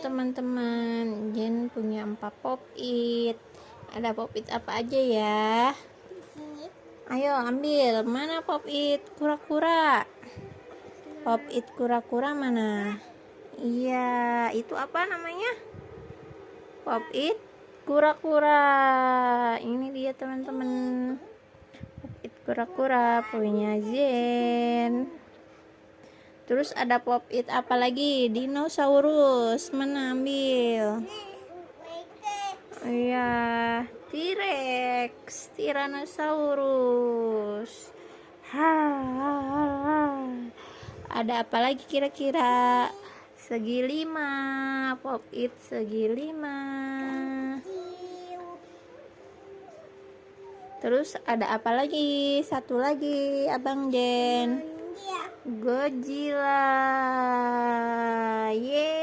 teman-teman. Jen punya empat pop it. Ada pop it apa aja ya? Ayo ambil. Mana pop it? Kura-kura. Pop it kura-kura mana? Iya itu apa namanya? Pop it kura-kura. Ini dia teman-teman. Pop it kura-kura punya Zen Terus ada pop it apa lagi? Dinosaurus. Mana ambil? Iya, T-Rex, Tyrannosaurus. Ha, Ada apa lagi kira-kira? Segi lima, pop it segi lima. Terus ada apa lagi? Satu lagi, Abang Jen. Godzilla. Yeay.